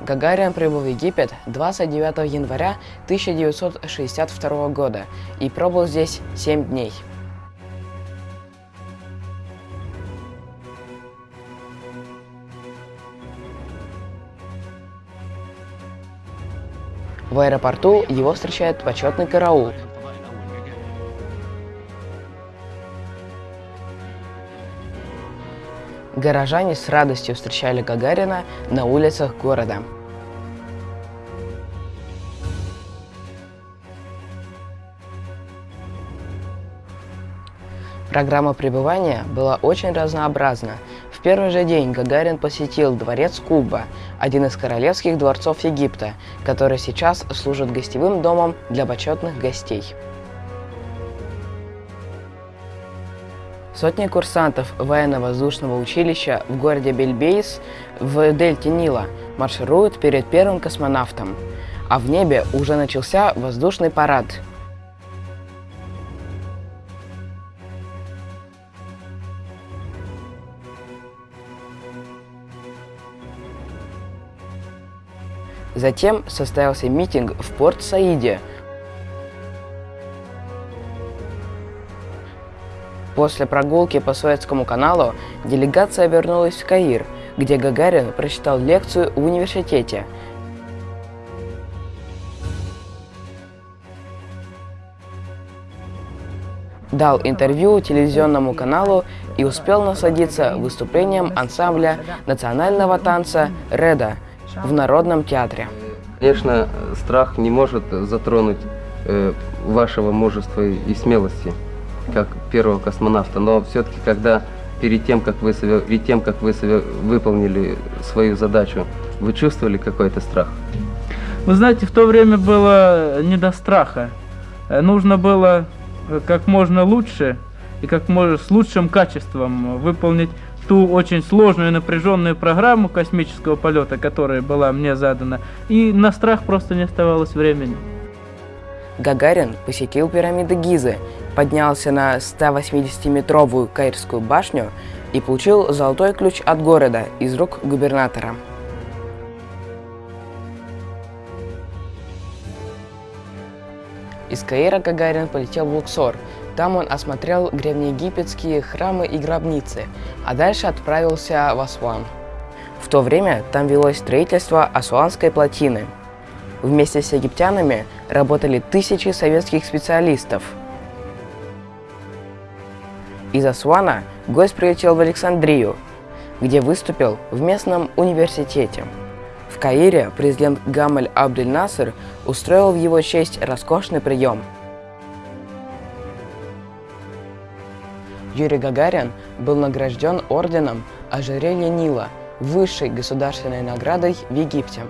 Гагарин прибыл в Египет 29 января 1962 года и пробыл здесь 7 дней. В аэропорту его встречает почетный караул. Горожане с радостью встречали Гагарина на улицах города. Программа пребывания была очень разнообразна. В первый же день Гагарин посетил дворец Куба, один из королевских дворцов Египта, который сейчас служит гостевым домом для почетных гостей. Сотни курсантов военно-воздушного училища в городе Бельбейс в дельте Нила маршируют перед первым космонавтом, а в небе уже начался воздушный парад – Затем состоялся митинг в Порт-Саиде. После прогулки по Суэцкому каналу делегация вернулась в Каир, где Гагарин прочитал лекцию в университете. Дал интервью телевизионному каналу и успел насладиться выступлением ансамбля национального танца «Реда», в Народном театре. Конечно, страх не может затронуть э, вашего мужества и смелости, как первого космонавта, но все-таки, когда перед тем, как вы, перед тем, как вы выполнили свою задачу, вы чувствовали какой-то страх? Вы знаете, в то время было не до страха. Э, нужно было э, как можно лучше и как можно с лучшим качеством выполнить ту очень сложную и напряженную программу космического полета, которая была мне задана, и на страх просто не оставалось времени. Гагарин посетил пирамиды Гизы, поднялся на 180-метровую Каирскую башню и получил золотой ключ от города из рук губернатора. Из Каира Гагарин полетел в Луксор, там он осмотрел древнеегипетские храмы и гробницы, а дальше отправился в Асуан. В то время там велось строительство Асуанской плотины. Вместе с египтянами работали тысячи советских специалистов. Из Асуана гость прилетел в Александрию, где выступил в местном университете. В Каире президент Гамаль Абдель Насер устроил в его честь роскошный прием – Юрий Гагарин был награжден орденом ожерелья Нила, высшей государственной наградой в Египте.